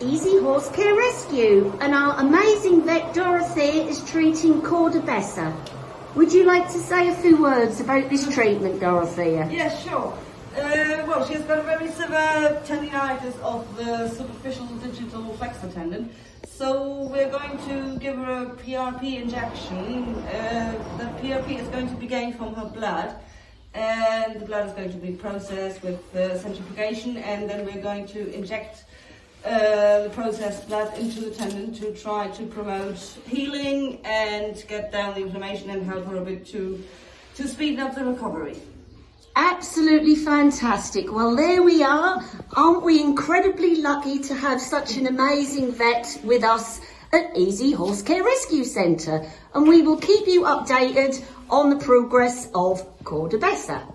Easy Horse Care Rescue and our amazing vet Dorothy is treating Cordobessa. Would you like to say a few words about this treatment, Dorothea? Yes, sure. Uh, well, she's got a very severe tendinitis of the superficial digital flexor tendon. So we're going to give her a PRP injection. Uh, the PRP is going to be gained from her blood and the blood is going to be processed with uh, centrifugation and then we're going to inject uh, the processed blood into the tendon to try to promote healing and get down the inflammation and help her a bit to, to speed up the recovery. Absolutely fantastic. Well, there we are. Aren't we incredibly lucky to have such an amazing vet with us at Easy Horse Care Rescue Centre? And we will keep you updated on the progress of Cordobessa.